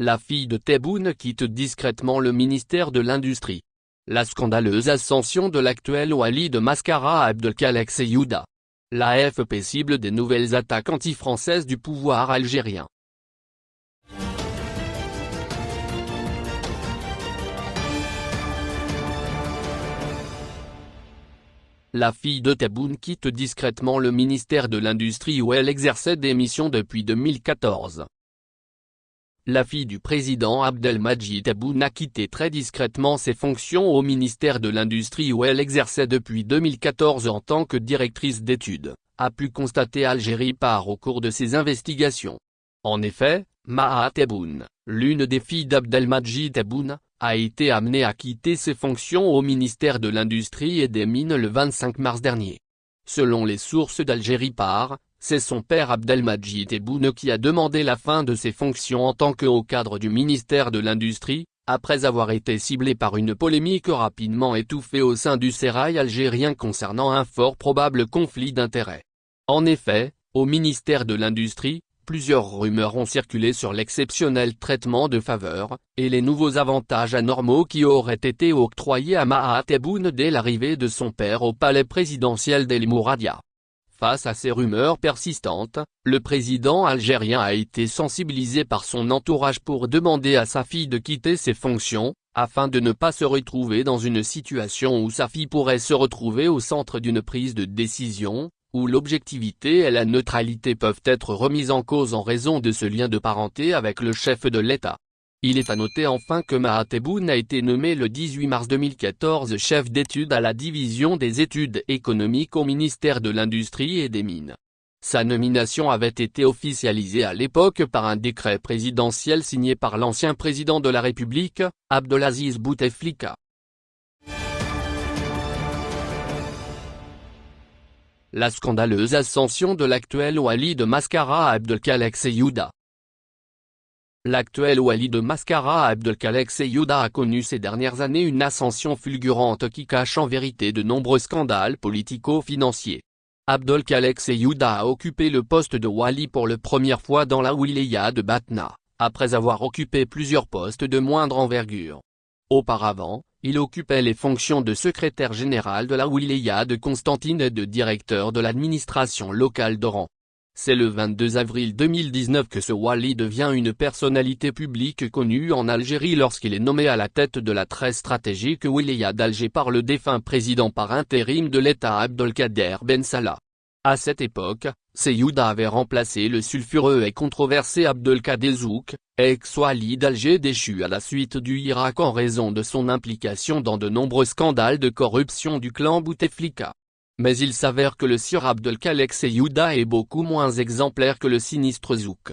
La fille de Tebboune quitte discrètement le ministère de l'Industrie. La scandaleuse ascension de l'actuel Wali de Mascara Abdelkalek Seyouda. La FP cible des nouvelles attaques anti-françaises du pouvoir algérien. La fille de Tebboune quitte discrètement le ministère de l'Industrie où elle exerçait des missions depuis 2014. La fille du président Abdelmajid Tebboune a quitté très discrètement ses fonctions au ministère de l'Industrie où elle exerçait depuis 2014 en tant que directrice d'études, a pu constater Algérie par au cours de ses investigations. En effet, Maha Tebboune, l'une des filles d'Abdelmajid Tebboune, a été amené à quitter ses fonctions au ministère de l'Industrie et des Mines le 25 mars dernier. Selon les sources d'Algérie par, c'est son père Abdelmajid Tebboune qui a demandé la fin de ses fonctions en tant que haut cadre du ministère de l'Industrie, après avoir été ciblé par une polémique rapidement étouffée au sein du sérail algérien concernant un fort probable conflit d'intérêts. En effet, au ministère de l'Industrie, plusieurs rumeurs ont circulé sur l'exceptionnel traitement de faveur, et les nouveaux avantages anormaux qui auraient été octroyés à Mahat Tebboune dès l'arrivée de son père au palais présidentiel d'El Mouradia. Face à ces rumeurs persistantes, le président algérien a été sensibilisé par son entourage pour demander à sa fille de quitter ses fonctions, afin de ne pas se retrouver dans une situation où sa fille pourrait se retrouver au centre d'une prise de décision, où l'objectivité et la neutralité peuvent être remises en cause en raison de ce lien de parenté avec le chef de l'État. Il est à noter enfin que Mahateboun a été nommé le 18 mars 2014 chef d'études à la division des études économiques au ministère de l'Industrie et des Mines. Sa nomination avait été officialisée à l'époque par un décret présidentiel signé par l'ancien président de la République, Abdelaziz Bouteflika. La scandaleuse ascension de l'actuel Wali de Mascara Abdelkalek Seyouda. L'actuel Wali de Mascara Abdelkalek Seyouda a connu ces dernières années une ascension fulgurante qui cache en vérité de nombreux scandales politico-financiers. Abdelkalek Seyouda a occupé le poste de Wali pour la première fois dans la wilaya de Batna, après avoir occupé plusieurs postes de moindre envergure. Auparavant, il occupait les fonctions de secrétaire général de la wilaya de Constantine et de directeur de l'administration locale d'Oran. C'est le 22 avril 2019 que ce Wali devient une personnalité publique connue en Algérie lorsqu'il est nommé à la tête de la très stratégique wilaya d'Alger par le défunt président par intérim de l'État Abdelkader Ben Salah. À cette époque, Seyouda avait remplacé le sulfureux et controversé Abdelkader Zouk, ex-Wali d'Alger déchu à la suite du Irak en raison de son implication dans de nombreux scandales de corruption du clan Bouteflika. Mais il s'avère que le sieur Abdelkalek Seyouda est beaucoup moins exemplaire que le sinistre Zouk.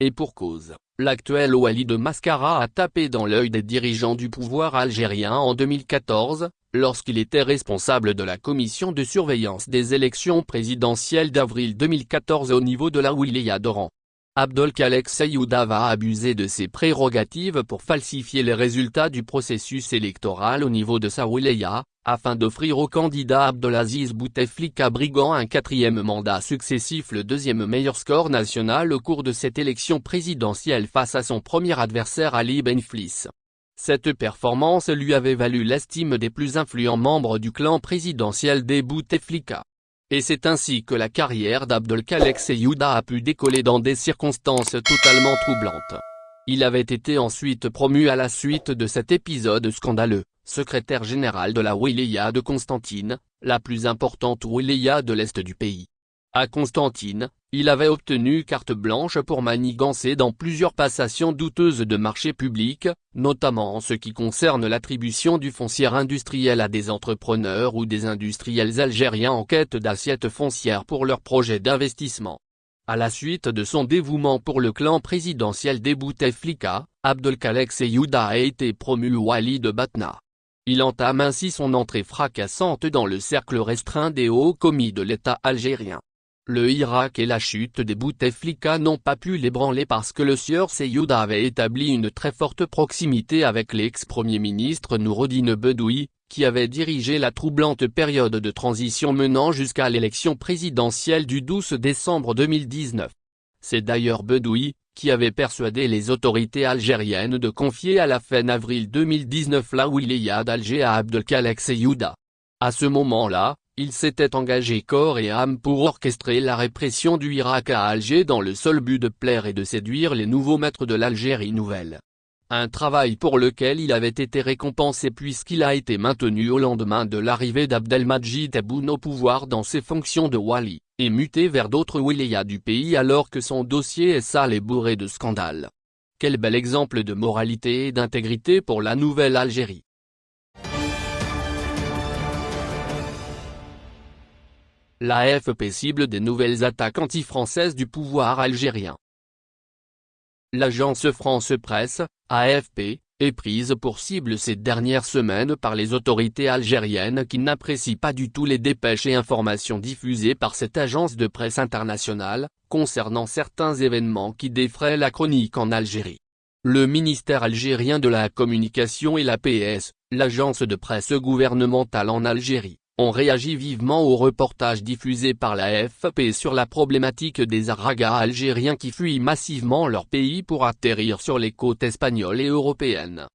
Et pour cause, l'actuel Wali de Mascara a tapé dans l'œil des dirigeants du pouvoir algérien en 2014, lorsqu'il était responsable de la commission de surveillance des élections présidentielles d'avril 2014 au niveau de la wilaya d'Oran. Abdelkalek Seyouda va abuser de ses prérogatives pour falsifier les résultats du processus électoral au niveau de sa wilaya, afin d'offrir au candidat Abdelaziz Bouteflika brigand un quatrième mandat successif le deuxième meilleur score national au cours de cette élection présidentielle face à son premier adversaire Ali Benflis. Cette performance lui avait valu l'estime des plus influents membres du clan présidentiel des Bouteflika. Et c'est ainsi que la carrière d'Abdelkalek Seyouda a pu décoller dans des circonstances totalement troublantes. Il avait été ensuite promu à la suite de cet épisode scandaleux, secrétaire général de la wilaya de Constantine, la plus importante wilaya de l'est du pays. À Constantine, il avait obtenu carte blanche pour manigancer dans plusieurs passations douteuses de marchés publics, notamment en ce qui concerne l'attribution du foncier industriel à des entrepreneurs ou des industriels algériens en quête d'assiettes foncières pour leurs projets d'investissement. À la suite de son dévouement pour le clan présidentiel des Bouteflika, Abdelkalek Seyouda a été promu Wali de Batna. Il entame ainsi son entrée fracassante dans le cercle restreint des hauts commis de l'État algérien. Le Irak et la chute des Bouteflika n'ont pas pu l'ébranler parce que le sieur Seyouda avait établi une très forte proximité avec l'ex-premier ministre Noureddin Bedoui, qui avait dirigé la troublante période de transition menant jusqu'à l'élection présidentielle du 12 décembre 2019. C'est d'ailleurs Bedoui, qui avait persuadé les autorités algériennes de confier à la fin avril 2019 la wilaya d'Alger à Abdelkalek Seyouda. À ce moment-là, il s'était engagé corps et âme pour orchestrer la répression du Irak à Alger dans le seul but de plaire et de séduire les nouveaux maîtres de l'Algérie nouvelle. Un travail pour lequel il avait été récompensé puisqu'il a été maintenu au lendemain de l'arrivée d'Abdelmajid Tebboune au pouvoir dans ses fonctions de wali, et muté vers d'autres wilayas du pays alors que son dossier est sale et bourré de scandales. Quel bel exemple de moralité et d'intégrité pour la nouvelle Algérie. L'AFP cible des nouvelles attaques anti-françaises du pouvoir algérien. L'agence France Presse, AFP, est prise pour cible ces dernières semaines par les autorités algériennes qui n'apprécient pas du tout les dépêches et informations diffusées par cette agence de presse internationale, concernant certains événements qui défraient la chronique en Algérie. Le ministère algérien de la Communication et l'APS, l'agence de presse gouvernementale en Algérie, ont réagi vivement au reportage diffusé par la FP sur la problématique des Aragas algériens qui fuient massivement leur pays pour atterrir sur les côtes espagnoles et européennes.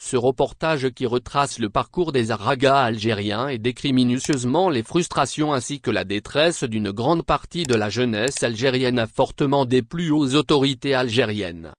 Ce reportage qui retrace le parcours des Aragas algériens et décrit minutieusement les frustrations ainsi que la détresse d'une grande partie de la jeunesse algérienne a fortement déplu aux autorités algériennes.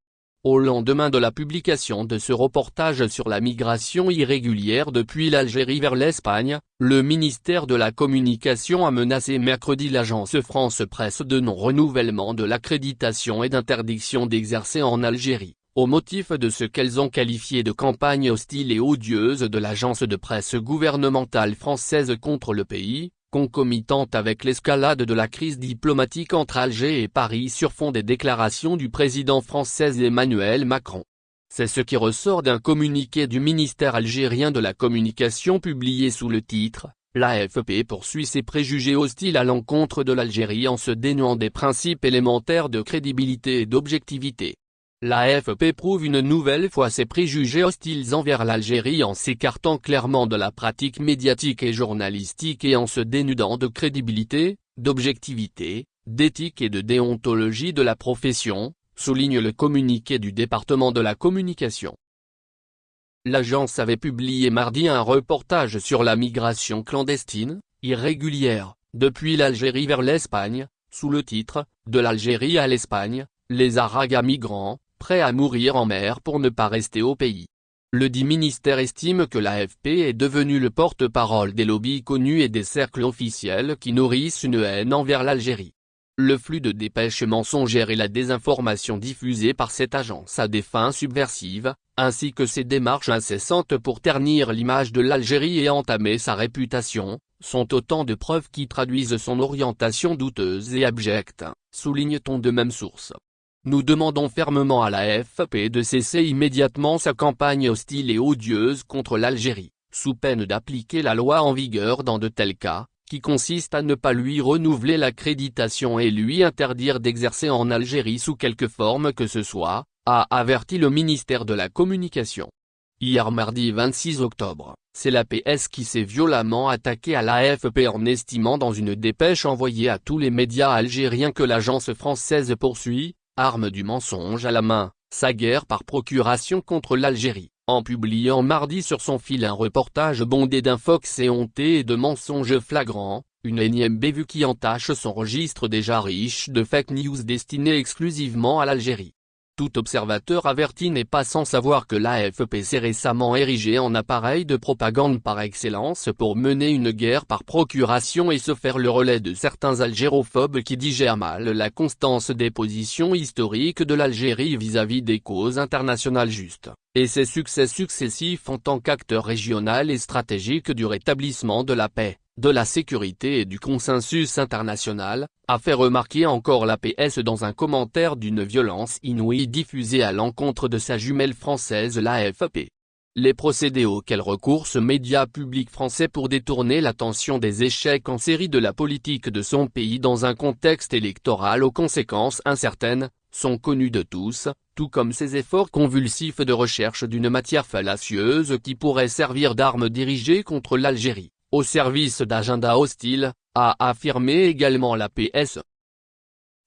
Au lendemain de la publication de ce reportage sur la migration irrégulière depuis l'Algérie vers l'Espagne, le ministère de la Communication a menacé mercredi l'agence France Presse de non-renouvellement de l'accréditation et d'interdiction d'exercer en Algérie, au motif de ce qu'elles ont qualifié de campagne hostile et odieuse de l'agence de presse gouvernementale française contre le pays, concomitante avec l'escalade de la crise diplomatique entre Alger et Paris sur fond des déclarations du président français Emmanuel Macron. C'est ce qui ressort d'un communiqué du ministère algérien de la communication publié sous le titre « L'AFP poursuit ses préjugés hostiles à l'encontre de l'Algérie en se dénuant des principes élémentaires de crédibilité et d'objectivité ». L'AFP prouve une nouvelle fois ses préjugés hostiles envers l'Algérie en s'écartant clairement de la pratique médiatique et journalistique et en se dénudant de crédibilité, d'objectivité, d'éthique et de déontologie de la profession, souligne le communiqué du département de la communication. L'agence avait publié mardi un reportage sur la migration clandestine, irrégulière, depuis l'Algérie vers l'Espagne, sous le titre « De l'Algérie à l'Espagne, les Aragas migrants, prêt à mourir en mer pour ne pas rester au pays. Le dit ministère estime que l'AFP est devenu le porte-parole des lobbies connus et des cercles officiels qui nourrissent une haine envers l'Algérie. Le flux de dépêches mensongères et la désinformation diffusée par cette agence à des fins subversives, ainsi que ses démarches incessantes pour ternir l'image de l'Algérie et entamer sa réputation, sont autant de preuves qui traduisent son orientation douteuse et abjecte, souligne-t-on de même source. Nous demandons fermement à la FP de cesser immédiatement sa campagne hostile et odieuse contre l'Algérie, sous peine d'appliquer la loi en vigueur dans de tels cas, qui consiste à ne pas lui renouveler l'accréditation et lui interdire d'exercer en Algérie sous quelque forme que ce soit, a averti le ministère de la Communication. Hier mardi 26 octobre, c'est la PS qui s'est violemment attaqué à l'AFP en estimant dans une dépêche envoyée à tous les médias algériens que l'agence française poursuit, arme du mensonge à la main, sa guerre par procuration contre l'Algérie, en publiant mardi sur son fil un reportage bondé d'infox et honté et de mensonges flagrants, une énième bévue qui entache son registre déjà riche de fake news destinées exclusivement à l'Algérie. Tout observateur averti n'est pas sans savoir que l'AFP s'est récemment érigé en appareil de propagande par excellence pour mener une guerre par procuration et se faire le relais de certains algérophobes qui digèrent mal la constance des positions historiques de l'Algérie vis-à-vis des causes internationales justes, et ses succès successifs en tant qu'acteur régional et stratégique du rétablissement de la paix de la sécurité et du consensus international, a fait remarquer encore la PS dans un commentaire d'une violence inouïe diffusée à l'encontre de sa jumelle française l'AFP. Les procédés auxquels recourt ce média public français pour détourner l'attention des échecs en série de la politique de son pays dans un contexte électoral aux conséquences incertaines, sont connus de tous, tout comme ses efforts convulsifs de recherche d'une matière fallacieuse qui pourrait servir d'arme dirigée contre l'Algérie au service d'agenda hostile, a affirmé également la PS.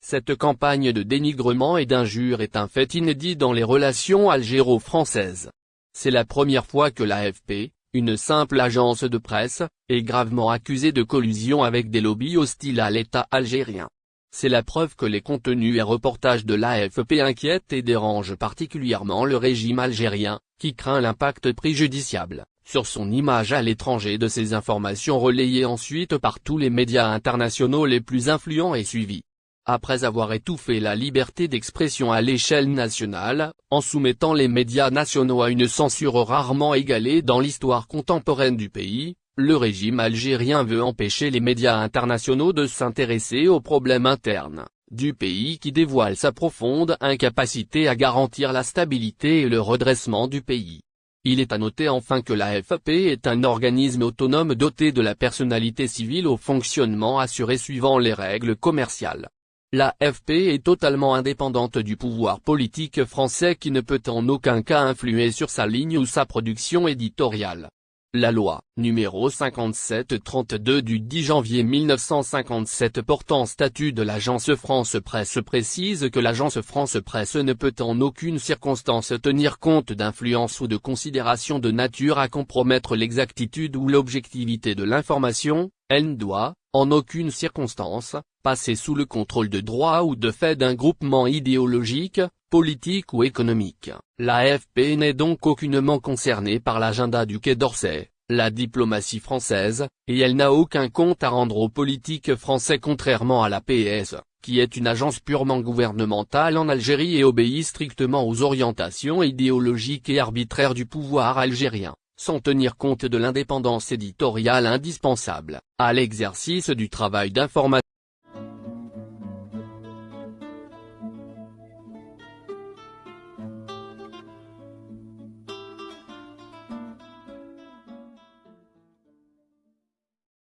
Cette campagne de dénigrement et d'injures est un fait inédit dans les relations algéro-françaises. C'est la première fois que l'AFP, une simple agence de presse, est gravement accusée de collusion avec des lobbies hostiles à l'État algérien. C'est la preuve que les contenus et reportages de l'AFP inquiètent et dérangent particulièrement le régime algérien, qui craint l'impact préjudiciable, sur son image à l'étranger de ces informations relayées ensuite par tous les médias internationaux les plus influents et suivis. Après avoir étouffé la liberté d'expression à l'échelle nationale, en soumettant les médias nationaux à une censure rarement égalée dans l'histoire contemporaine du pays, le régime algérien veut empêcher les médias internationaux de s'intéresser aux problèmes internes du pays qui dévoile sa profonde incapacité à garantir la stabilité et le redressement du pays. Il est à noter enfin que l'AFP est un organisme autonome doté de la personnalité civile au fonctionnement assuré suivant les règles commerciales. L'AFP est totalement indépendante du pouvoir politique français qui ne peut en aucun cas influer sur sa ligne ou sa production éditoriale. La loi, numéro 5732 du 10 janvier 1957 portant statut de l'agence France Presse précise que l'agence France Presse ne peut en aucune circonstance tenir compte d'influence ou de considérations de nature à compromettre l'exactitude ou l'objectivité de l'information, elle ne doit, en aucune circonstance, passer sous le contrôle de droit ou de fait d'un groupement idéologique, politique ou économique. L'AFP n'est donc aucunement concernée par l'agenda du Quai d'Orsay, la diplomatie française, et elle n'a aucun compte à rendre aux politiques français contrairement à la PS, qui est une agence purement gouvernementale en Algérie et obéit strictement aux orientations idéologiques et arbitraires du pouvoir algérien sans tenir compte de l'indépendance éditoriale indispensable, à l'exercice du travail d'information